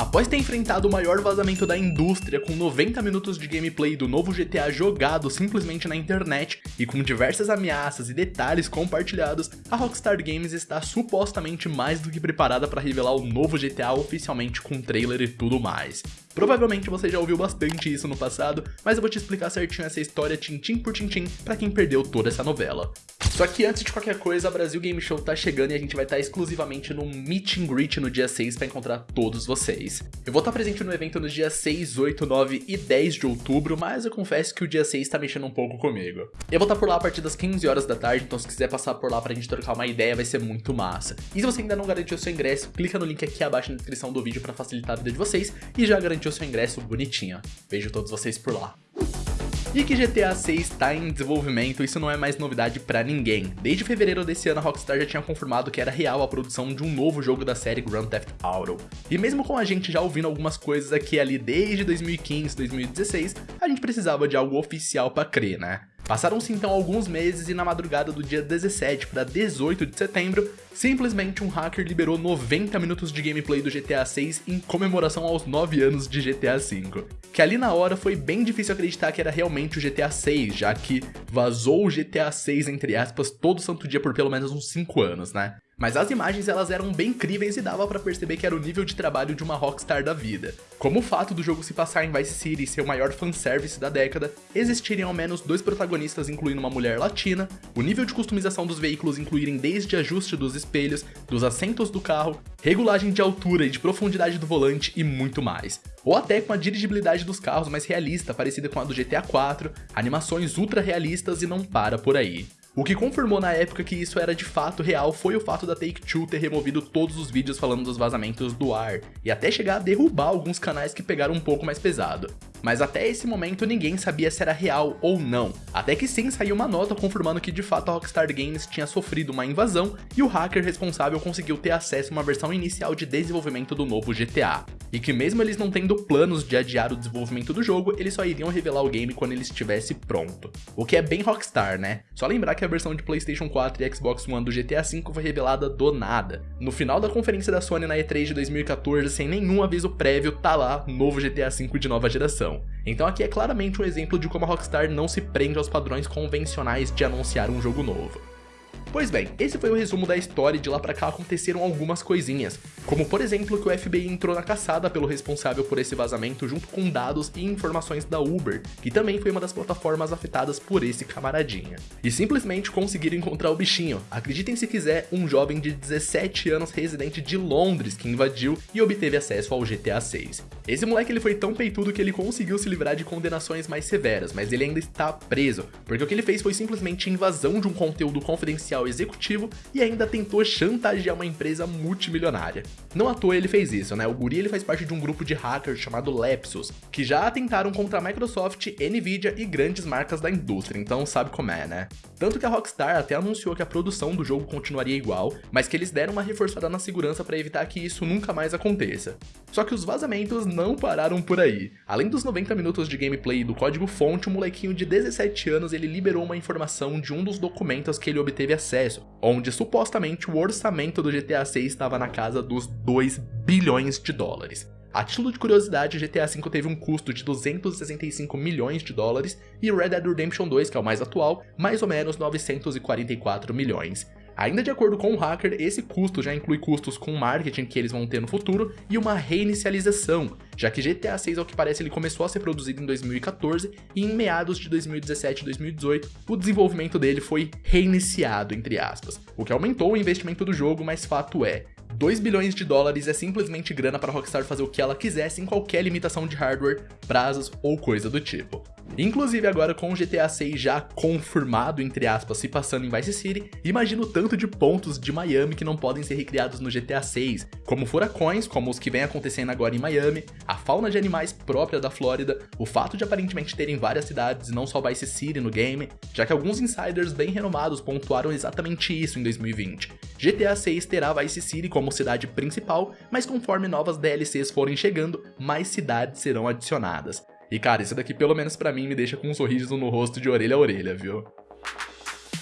Após ter enfrentado o maior vazamento da indústria com 90 minutos de gameplay do novo GTA jogado simplesmente na internet e com diversas ameaças e detalhes compartilhados, a Rockstar Games está supostamente mais do que preparada para revelar o novo GTA oficialmente com trailer e tudo mais. Provavelmente você já ouviu bastante isso no passado, mas eu vou te explicar certinho essa história tintim por tintim para quem perdeu toda essa novela. Só que antes de qualquer coisa, a Brasil Game Show tá chegando e a gente vai estar tá exclusivamente no Meet and Greet no dia 6 para encontrar todos vocês. Eu vou estar tá presente no evento nos dias 6, 8, 9 e 10 de outubro, mas eu confesso que o dia 6 tá mexendo um pouco comigo. Eu vou estar tá por lá a partir das 15 horas da tarde, então se quiser passar por lá pra gente trocar uma ideia, vai ser muito massa. E se você ainda não garantiu seu ingresso, clica no link aqui abaixo na descrição do vídeo para facilitar a vida de vocês e já garantiu seu ingresso bonitinho. Vejo todos vocês por lá. E que GTA 6 está em desenvolvimento, isso não é mais novidade para ninguém. Desde fevereiro desse ano, a Rockstar já tinha confirmado que era real a produção de um novo jogo da série Grand Theft Auto. E mesmo com a gente já ouvindo algumas coisas aqui ali desde 2015, 2016, a gente precisava de algo oficial para crer, né? Passaram-se então alguns meses e na madrugada do dia 17 para 18 de setembro, simplesmente um hacker liberou 90 minutos de gameplay do GTA 6 em comemoração aos 9 anos de GTA 5. Que ali na hora foi bem difícil acreditar que era realmente o GTA 6, já que vazou o GTA 6 entre aspas todo santo dia por pelo menos uns 5 anos, né? Mas as imagens elas eram bem incríveis e dava para perceber que era o nível de trabalho de uma rockstar da vida. Como o fato do jogo se passar em Vice City e ser o maior fanservice da década, existirem ao menos dois protagonistas incluindo uma mulher latina, o nível de customização dos veículos incluírem desde ajuste dos espelhos, dos assentos do carro, regulagem de altura e de profundidade do volante e muito mais. Ou até com a dirigibilidade dos carros mais realista, parecida com a do GTA 4, animações ultra realistas e não para por aí. O que confirmou na época que isso era de fato real foi o fato da Take-Two ter removido todos os vídeos falando dos vazamentos do ar, e até chegar a derrubar alguns canais que pegaram um pouco mais pesado. Mas até esse momento ninguém sabia se era real ou não, até que sim saiu uma nota confirmando que de fato a Rockstar Games tinha sofrido uma invasão e o hacker responsável conseguiu ter acesso a uma versão inicial de desenvolvimento do novo GTA. E que mesmo eles não tendo planos de adiar o desenvolvimento do jogo, eles só iriam revelar o game quando ele estivesse pronto. O que é bem Rockstar, né? Só lembrar que a versão de Playstation 4 e Xbox One do GTA V foi revelada do nada. No final da conferência da Sony na E3 de 2014, sem nenhum aviso prévio, tá lá, novo GTA V de nova geração. Então aqui é claramente um exemplo de como a Rockstar não se prende aos padrões convencionais de anunciar um jogo novo. Pois bem, esse foi o resumo da história e de lá pra cá aconteceram algumas coisinhas, como por exemplo que o FBI entrou na caçada pelo responsável por esse vazamento junto com dados e informações da Uber, que também foi uma das plataformas afetadas por esse camaradinha. E simplesmente conseguiram encontrar o bichinho, acreditem se quiser, um jovem de 17 anos residente de Londres que invadiu e obteve acesso ao GTA 6. Esse moleque ele foi tão peitudo que ele conseguiu se livrar de condenações mais severas, mas ele ainda está preso, porque o que ele fez foi simplesmente invasão de um conteúdo confidencial executivo e ainda tentou chantagear uma empresa multimilionária. Não à toa ele fez isso, né? O guri ele faz parte de um grupo de hackers chamado Lepsus, que já atentaram contra a Microsoft, Nvidia e grandes marcas da indústria, então sabe como é, né? Tanto que a Rockstar até anunciou que a produção do jogo continuaria igual, mas que eles deram uma reforçada na segurança para evitar que isso nunca mais aconteça. Só que os vazamentos não pararam por aí. Além dos 90 minutos de gameplay e do código fonte, um molequinho de 17 anos ele liberou uma informação de um dos documentos que ele obteve acesso onde supostamente o orçamento do GTA 6 estava na casa dos 2 bilhões de dólares. A título de curiosidade, o GTA V teve um custo de 265 milhões de dólares e Red Dead Redemption 2, que é o mais atual, mais ou menos 944 milhões. Ainda de acordo com o hacker, esse custo já inclui custos com marketing que eles vão ter no futuro e uma reinicialização, já que GTA 6 ao que parece ele começou a ser produzido em 2014 e em meados de 2017 e 2018 o desenvolvimento dele foi reiniciado, entre aspas, o que aumentou o investimento do jogo, mas fato é, 2 bilhões de dólares é simplesmente grana para Rockstar fazer o que ela quisesse sem qualquer limitação de hardware, prazos ou coisa do tipo. Inclusive agora com o GTA 6 já confirmado, entre aspas, se passando em Vice City, imagino tanto de pontos de Miami que não podem ser recriados no GTA 6, como furacões, como os que vem acontecendo agora em Miami, a fauna de animais própria da Flórida, o fato de aparentemente terem várias cidades e não só Vice City no game, já que alguns insiders bem renomados pontuaram exatamente isso em 2020. GTA 6 terá Vice City como cidade principal, mas conforme novas DLCs forem chegando, mais cidades serão adicionadas. E cara, isso daqui pelo menos pra mim me deixa com um sorriso no rosto de orelha a orelha, viu?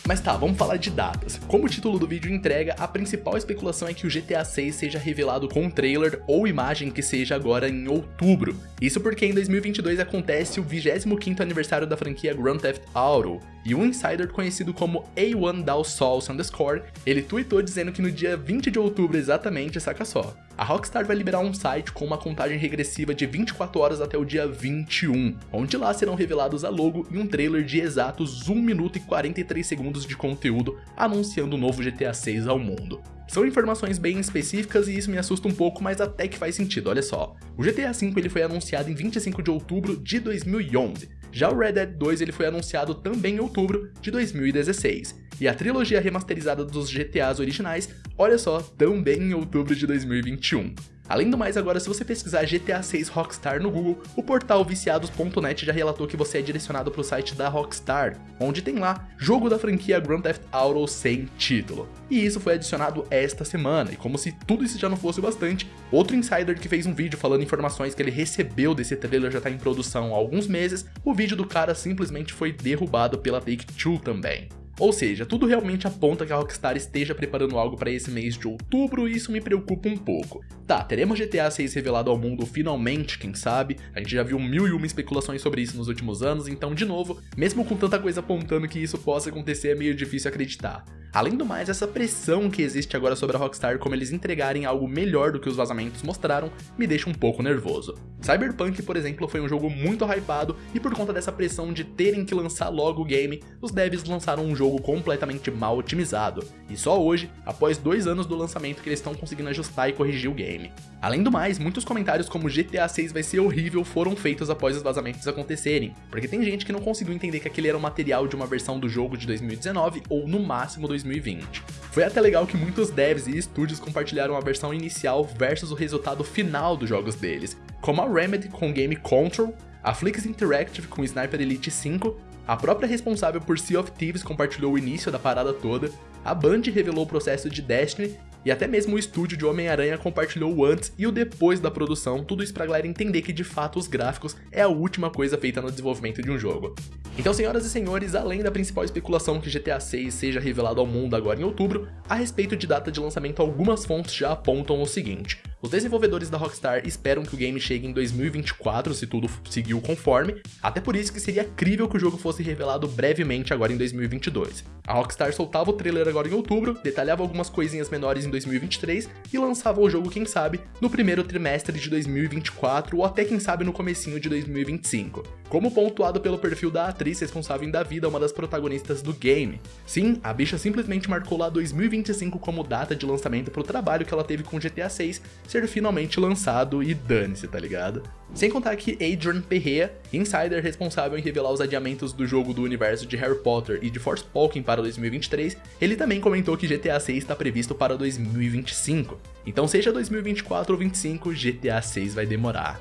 Mas tá, vamos falar de datas. Como o título do vídeo entrega, a principal especulação é que o GTA 6 seja revelado com um trailer ou imagem que seja agora em outubro. Isso porque em 2022 acontece o 25º aniversário da franquia Grand Theft Auto, e um insider conhecido como A1 Dow underscore, ele tweetou dizendo que no dia 20 de outubro exatamente, saca só, a Rockstar vai liberar um site com uma contagem regressiva de 24 horas até o dia 21, onde lá serão revelados a logo e um trailer de exatos 1 minuto e 43 segundos de conteúdo anunciando o novo GTA 6 ao mundo. São informações bem específicas e isso me assusta um pouco, mas até que faz sentido, olha só. O GTA V ele foi anunciado em 25 de outubro de 2011, já o Red Dead 2 ele foi anunciado também em outubro de 2016, e a trilogia remasterizada dos GTAs originais, olha só, também em outubro de 2021. Além do mais, agora se você pesquisar GTA 6 Rockstar no Google, o portal viciados.net já relatou que você é direcionado para o site da Rockstar, onde tem lá jogo da franquia Grand Theft Auto sem título. E isso foi adicionado esta semana, e como se tudo isso já não fosse bastante, outro insider que fez um vídeo falando informações que ele recebeu desse trailer já está em produção há alguns meses, o vídeo do cara simplesmente foi derrubado pela Take-Two também. Ou seja, tudo realmente aponta que a Rockstar esteja preparando algo para esse mês de outubro e isso me preocupa um pouco. Tá, teremos GTA 6 revelado ao mundo finalmente, quem sabe? A gente já viu mil e uma especulações sobre isso nos últimos anos, então, de novo, mesmo com tanta coisa apontando que isso possa acontecer, é meio difícil acreditar. Além do mais, essa pressão que existe agora sobre a Rockstar como eles entregarem algo melhor do que os vazamentos mostraram, me deixa um pouco nervoso. Cyberpunk, por exemplo, foi um jogo muito hypado e por conta dessa pressão de terem que lançar logo o game, os devs lançaram um jogo completamente mal otimizado, e só hoje, após dois anos do lançamento que eles estão conseguindo ajustar e corrigir o game. Além do mais, muitos comentários como GTA 6 vai ser horrível foram feitos após os vazamentos acontecerem, porque tem gente que não conseguiu entender que aquele era o material de uma versão do jogo de 2019 ou no máximo 2020. Foi até legal que muitos devs e estúdios compartilharam a versão inicial versus o resultado final dos jogos deles, como a Remedy com game Control, a Flix Interactive com Sniper Elite 5, a própria responsável por Sea of Thieves compartilhou o início da parada toda, a Band revelou o processo de Destiny e até mesmo o estúdio de Homem-Aranha compartilhou o antes e o depois da produção, tudo isso pra galera entender que de fato os gráficos é a última coisa feita no desenvolvimento de um jogo. Então, senhoras e senhores, além da principal especulação que GTA 6 seja revelado ao mundo agora em outubro, a respeito de data de lançamento algumas fontes já apontam o seguinte. Os desenvolvedores da Rockstar esperam que o game chegue em 2024, se tudo seguiu conforme, até por isso que seria crível que o jogo fosse revelado brevemente agora em 2022. A Rockstar soltava o trailer agora em outubro, detalhava algumas coisinhas menores em 2023 e lançava o jogo, quem sabe, no primeiro trimestre de 2024 ou até quem sabe no comecinho de 2025. Como pontuado pelo perfil da atriz responsável em dar vida uma das protagonistas do game. Sim, a bicha simplesmente marcou lá 2025 como data de lançamento pro trabalho que ela teve com GTA 6 ser finalmente lançado e dane-se, tá ligado? Sem contar que Adrian Perrea, insider responsável em revelar os adiamentos do jogo do universo de Harry Potter e de Forspoken para 2023, ele também comentou que GTA 6 está previsto para 2025. Então seja 2024 ou 2025, GTA 6 vai demorar.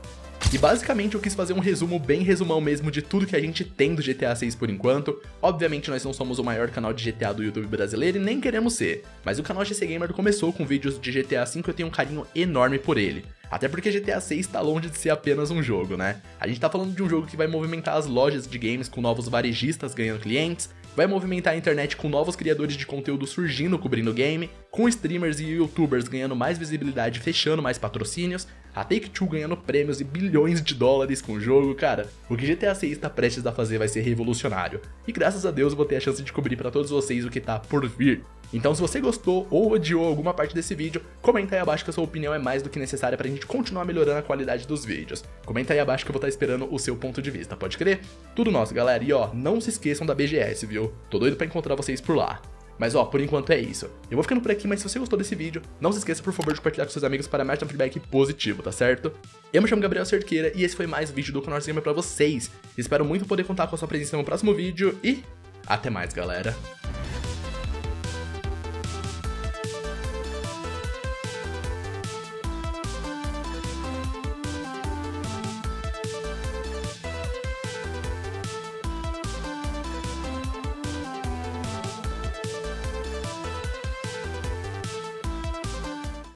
E basicamente eu quis fazer um resumo bem resumão mesmo de tudo que a gente tem do GTA 6 por enquanto. Obviamente nós não somos o maior canal de GTA do YouTube brasileiro e nem queremos ser, mas o canal GC Gamer começou com vídeos de GTA 5 e eu tenho um carinho enorme por ele. Até porque GTA 6 está longe de ser apenas um jogo, né? A gente tá falando de um jogo que vai movimentar as lojas de games com novos varejistas ganhando clientes, vai movimentar a internet com novos criadores de conteúdo surgindo cobrindo o game, com streamers e youtubers ganhando mais visibilidade fechando mais patrocínios, a Take-Two ganhando prêmios e bilhões de dólares com o jogo, cara, o que GTA 6 está prestes a fazer vai ser revolucionário. E graças a Deus eu vou ter a chance de cobrir para todos vocês o que tá por vir. Então se você gostou ou odiou alguma parte desse vídeo, comenta aí abaixo que a sua opinião é mais do que necessária pra gente continuar melhorando a qualidade dos vídeos. Comenta aí abaixo que eu vou estar esperando o seu ponto de vista, pode crer? Tudo nosso, galera. E ó, não se esqueçam da BGS, viu? Tô doido pra encontrar vocês por lá. Mas ó, por enquanto é isso. Eu vou ficando por aqui, mas se você gostou desse vídeo, não se esqueça por favor de compartilhar com seus amigos para mais um feedback positivo, tá certo? Eu me chamo Gabriel Cerqueira e esse foi mais vídeo do Conor Gamer pra vocês. Espero muito poder contar com a sua presença no próximo vídeo e até mais, galera.